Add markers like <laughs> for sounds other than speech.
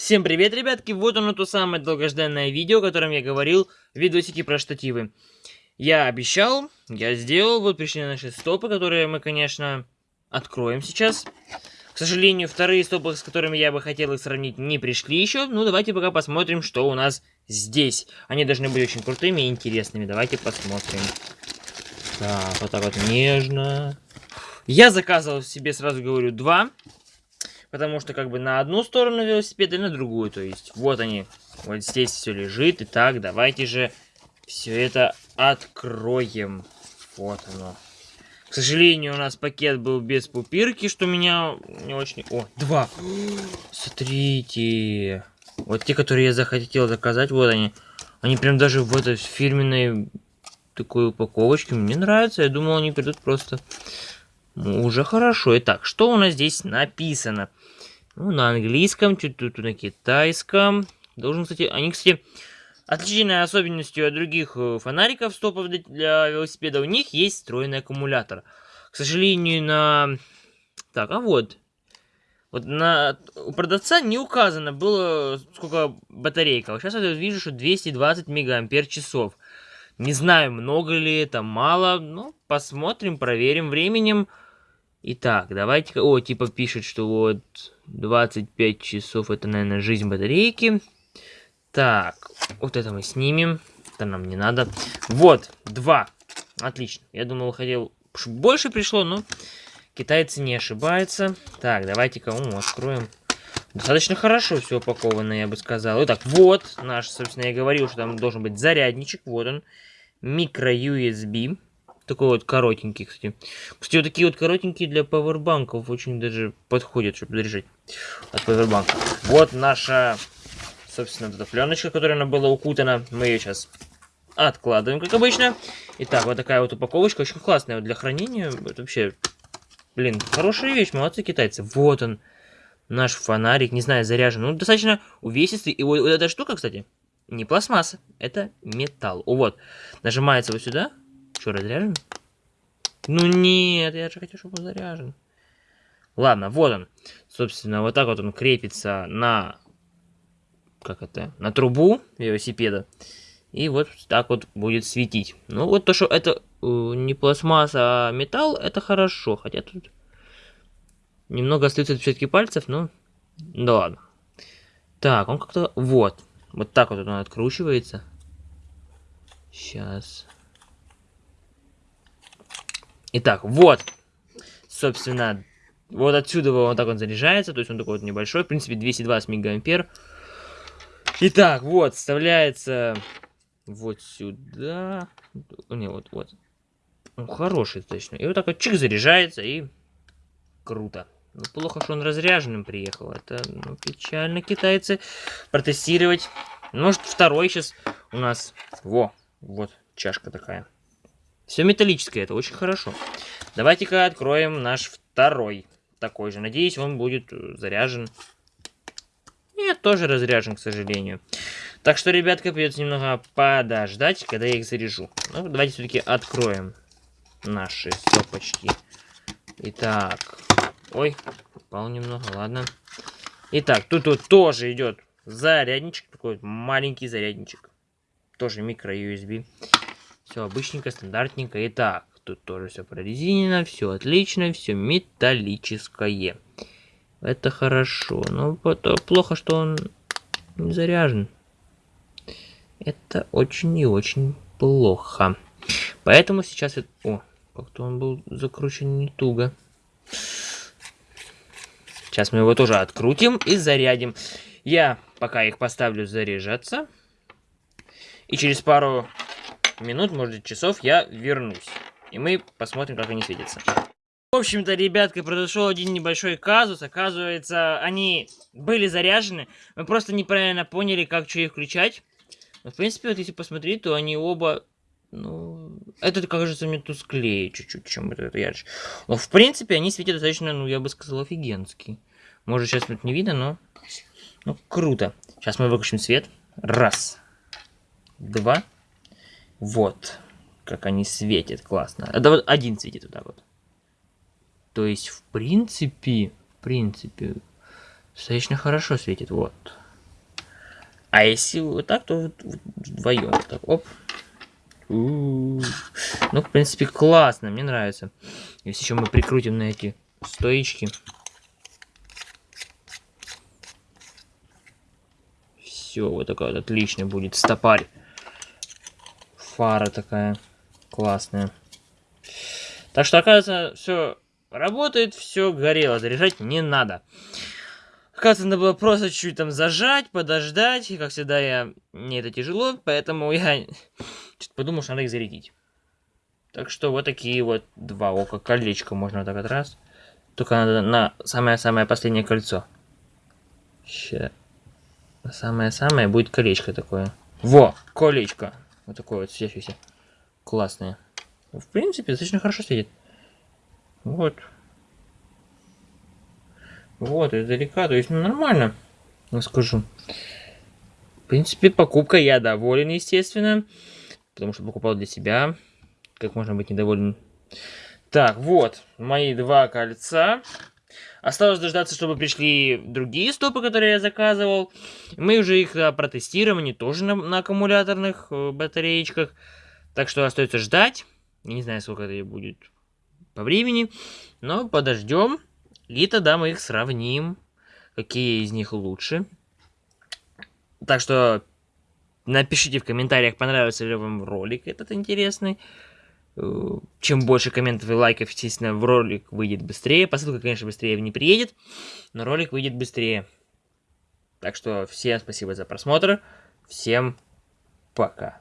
Всем привет, ребятки! Вот оно то самое долгожданное видео, о котором я говорил, видосики про штативы. Я обещал, я сделал, вот пришли наши стопы, которые мы, конечно, откроем сейчас. К сожалению, вторые стопы, с которыми я бы хотел их сравнить, не пришли еще. Ну, давайте пока посмотрим, что у нас здесь. Они должны быть очень крутыми и интересными. Давайте посмотрим. Так, вот так вот нежно. Я заказывал себе, сразу говорю, два. Потому что как бы на одну сторону велосипеда и на другую. То есть вот они. Вот здесь все лежит. Итак, давайте же все это откроем. Вот оно. К сожалению, у нас пакет был без пупирки, что меня не очень... О, два! <gasps> Смотрите! Вот те, которые я захотел заказать, вот они. Они прям даже в этой фирменной такой упаковочке. Мне нравится. Я думал, они придут просто... Уже хорошо. Итак, что у нас здесь написано? Ну, на английском, чуть тут на китайском. Должен, кстати, они, кстати, отличительной особенностью от других э, фонариков стопов для велосипеда, у них есть встроенный аккумулятор. К сожалению, на... Так, а вот. Вот на... у продавца не указано было, сколько батарейка. Сейчас я вижу, что 220 мегаампер часов. Не знаю, много ли это, мало. Ну, посмотрим, проверим временем. Итак, давайте... О, типа пишет, что вот 25 часов это, наверное, жизнь батарейки. Так, вот это мы снимем. Это нам не надо. Вот, два. Отлично. Я думал, хотел... Больше пришло, но китайцы не ошибаются. Так, давайте-ка откроем. Достаточно хорошо все упаковано, я бы сказал. Итак, вот наш, собственно, я говорил, что там должен быть зарядничек. Вот он. Микро-USB. Такой вот коротенький, кстати. Кстати, вот такие вот коротенькие для пауэрбанков очень даже подходят, чтобы заряжать от пауэрбанка. Вот наша, собственно, вот эта пленочка, которая она была укутана. Мы ее сейчас откладываем, как обычно. Итак, вот такая вот упаковочка, очень классная вот для хранения. Это вообще, блин, хорошая вещь, молодцы китайцы. Вот он, наш фонарик, не знаю, заряжен. Ну, достаточно увесистый. И вот, вот эта штука, кстати, не пластмасса, это металл. О, вот, нажимается вот сюда, что, разряжен? Ну нет, я же хотел, чтобы он заряжен. Ладно, вот он. Собственно, вот так вот он крепится на... Как это? На трубу велосипеда. И вот так вот будет светить. Ну, вот то, что это э, не пластмасса, а металл, это хорошо. Хотя тут немного остается отпечатки пальцев, но... Да ладно. Так, он как-то... Вот. Вот так вот он откручивается. Сейчас. Итак, вот, собственно, вот отсюда вот так он заряжается, то есть он такой вот небольшой, в принципе, 220 мегаампер. Итак, вот, вставляется вот сюда. Не, вот, вот. Ну, хороший точно. И вот так вот чик заряжается, и круто. Ну, плохо, что он разряженным приехал. Это ну, печально китайцы протестировать. Может, второй сейчас у нас... Во, вот чашка такая. Все металлическое, это очень хорошо. Давайте-ка откроем наш второй такой же. Надеюсь, он будет э, заряжен. Нет, тоже разряжен, к сожалению. Так что, ребятка, придется немного подождать, когда я их заряжу. Ну, давайте все-таки откроем наши стопочки. Итак. Ой, упал немного, ладно. Итак, тут вот тоже идет зарядничек. Такой маленький зарядничек. Тоже микро-USB. Все обычненько, стандартненько. Итак, тут тоже все прорезинено, все отлично, все металлическое. Это хорошо. Но это плохо, что он не заряжен. Это очень и очень плохо. Поэтому сейчас... О, как-то он был закручен не туго. Сейчас мы его тоже открутим и зарядим. Я пока их поставлю заряжаться. И через пару минут, может часов я вернусь. И мы посмотрим, как они светятся. В общем-то, ребятка, произошел один небольшой казус. Оказывается, они были заряжены. Мы просто неправильно поняли, как что их включать. Но, в принципе, вот если посмотреть, то они оба... Ну, этот, кажется, мне тусклее чуть-чуть, чем этот ярче. Но, в принципе, они светят достаточно, ну, я бы сказал, офигенски. Может, сейчас тут не видно, но... Ну, круто. Сейчас мы выключим свет. Раз. Два. Вот. Как они светят, классно. Это вот один светит вот так вот. То есть, в принципе, в принципе, достаточно хорошо светит. Вот. А если вот так, то вдвоем. Вот так, оп. Ну, в принципе, классно, мне нравится. Если еще мы прикрутим на эти стоечки. Все, вот такая вот отличная будет стопарь. Фара такая классная. Так что, оказывается, все работает, все горело, заряжать не надо. Оказывается, надо было просто чуть-чуть там зажать, подождать. И, как всегда, я... мне это тяжело, поэтому я <laughs> подумал, что надо их зарядить. Так что вот такие вот два ока колечко можно вот так вот раз. Только надо на самое-самое последнее кольцо. Сейчас. Самое-самое будет колечко такое. Во, колечко. Вот такое вот светящееся. Классное. В принципе, достаточно хорошо сидит. Вот. Вот, издалека. То есть, ну, нормально. Я скажу. В принципе, покупка я доволен, естественно. Потому что покупал для себя. Как можно быть недоволен? Так, вот. Мои два кольца. Осталось дождаться, чтобы пришли другие стопы, которые я заказывал. Мы уже их да, протестируем, они тоже на, на аккумуляторных э, батареечках. Так что остается ждать. Не знаю, сколько это будет по времени. Но подождем. И тогда мы их сравним. Какие из них лучше. Так что напишите в комментариях, понравился ли вам ролик этот интересный. Э, чем больше комментов и лайков, естественно, в ролик выйдет быстрее. Посылка, конечно, быстрее не приедет, но ролик выйдет быстрее. Так что всем спасибо за просмотр. Всем пока.